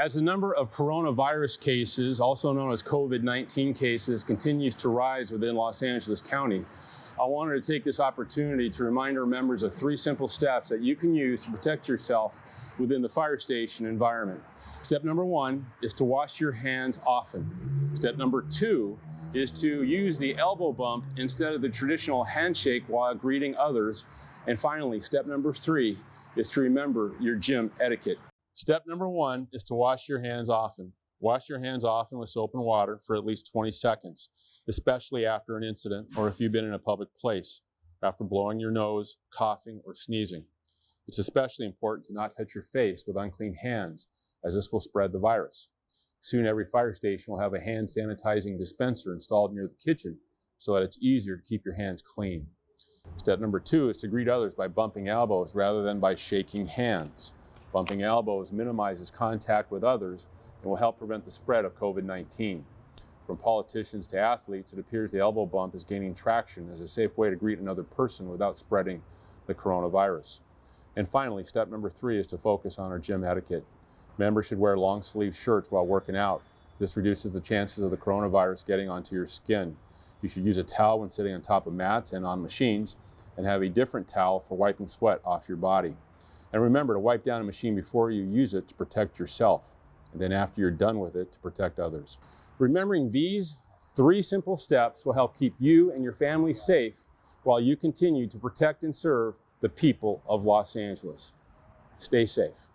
As the number of coronavirus cases, also known as COVID-19 cases, continues to rise within Los Angeles County, I wanted to take this opportunity to remind our members of three simple steps that you can use to protect yourself within the fire station environment. Step number one is to wash your hands often. Step number two is to use the elbow bump instead of the traditional handshake while greeting others. And finally, step number three is to remember your gym etiquette. Step number one is to wash your hands often. Wash your hands often with soap and water for at least 20 seconds, especially after an incident or if you've been in a public place, after blowing your nose, coughing, or sneezing. It's especially important to not touch your face with unclean hands, as this will spread the virus. Soon every fire station will have a hand sanitizing dispenser installed near the kitchen so that it's easier to keep your hands clean. Step number two is to greet others by bumping elbows rather than by shaking hands. Bumping elbows minimizes contact with others and will help prevent the spread of COVID-19. From politicians to athletes, it appears the elbow bump is gaining traction as a safe way to greet another person without spreading the coronavirus. And finally, step number three is to focus on our gym etiquette. Members should wear long sleeve shirts while working out. This reduces the chances of the coronavirus getting onto your skin. You should use a towel when sitting on top of mats and on machines and have a different towel for wiping sweat off your body. And remember to wipe down a machine before you use it to protect yourself, and then after you're done with it to protect others. Remembering these three simple steps will help keep you and your family safe while you continue to protect and serve the people of Los Angeles. Stay safe.